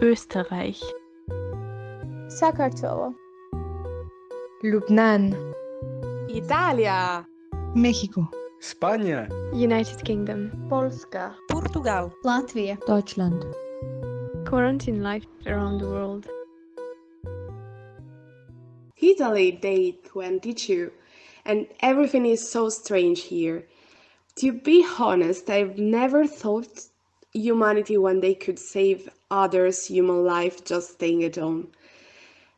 Österreich. Sakartvelo. Lubnan. Italia. México Spanje United Kingdom. Polska. Portugal. Latvia. Deutschland. Quarantine life around the world. Italy day 22 and everything is so strange here. To be honest, I've never thought humanity one day could save others' human life just staying at home.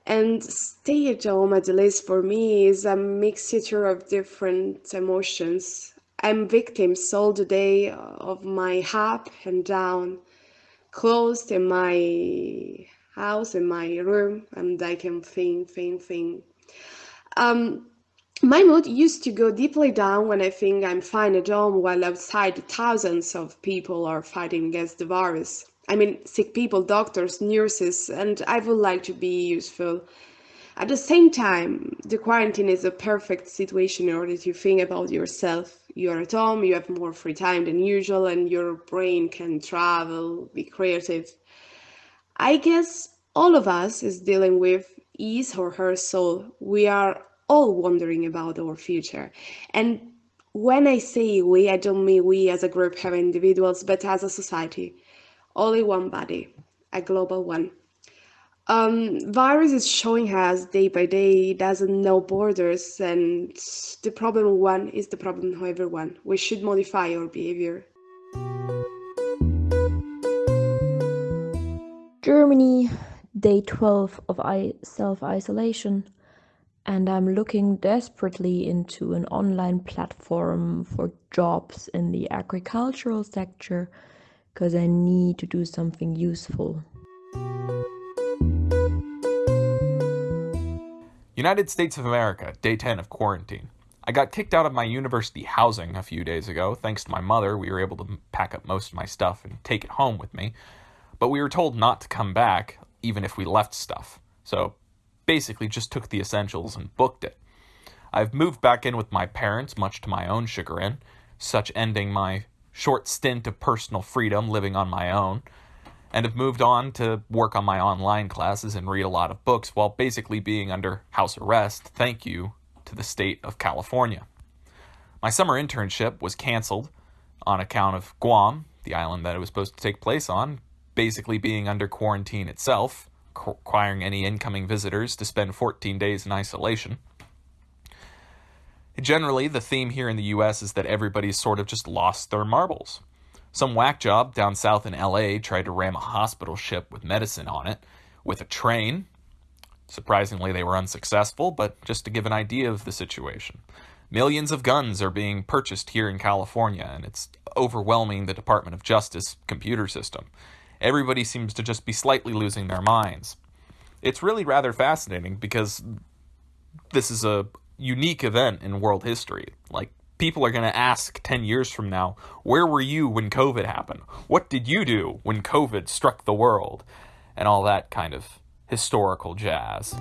And stay at home, at least for me, is a mixture of different emotions. I'm victim all the day of my up and down, closed in my house, in my room, and I can think, think, think. Um, my mood used to go deeply down when I think I'm fine at home while outside thousands of people are fighting against the virus. I mean, sick people, doctors, nurses, and I would like to be useful. At the same time, the quarantine is a perfect situation in order to think about yourself. You're at home, you have more free time than usual, and your brain can travel, be creative. I guess all of us is dealing with his or her soul. We are all wondering about our future. And when I say we, I don't mean we as a group have individuals, but as a society. Only one body, a global one. Um, virus is showing us day by day, it doesn't know borders, and the problem one is the problem of everyone. We should modify our behavior. Germany, day 12 of self-isolation and I'm looking desperately into an online platform for jobs in the agricultural sector because I need to do something useful. United States of America, day 10 of quarantine. I got kicked out of my university housing a few days ago. Thanks to my mother, we were able to pack up most of my stuff and take it home with me. But we were told not to come back, even if we left stuff. So basically just took the essentials and booked it. I've moved back in with my parents, much to my own chagrin, such ending my short stint of personal freedom living on my own, and have moved on to work on my online classes and read a lot of books while basically being under house arrest, thank you to the state of California. My summer internship was canceled on account of Guam, the island that it was supposed to take place on, basically being under quarantine itself, requiring any incoming visitors to spend 14 days in isolation. Generally, the theme here in the US is that everybody's sort of just lost their marbles. Some whack job down south in LA tried to ram a hospital ship with medicine on it with a train. Surprisingly, they were unsuccessful, but just to give an idea of the situation. Millions of guns are being purchased here in California, and it's overwhelming the Department of Justice computer system everybody seems to just be slightly losing their minds. It's really rather fascinating because this is a unique event in world history. Like, people are going to ask 10 years from now, where were you when COVID happened? What did you do when COVID struck the world? And all that kind of historical jazz.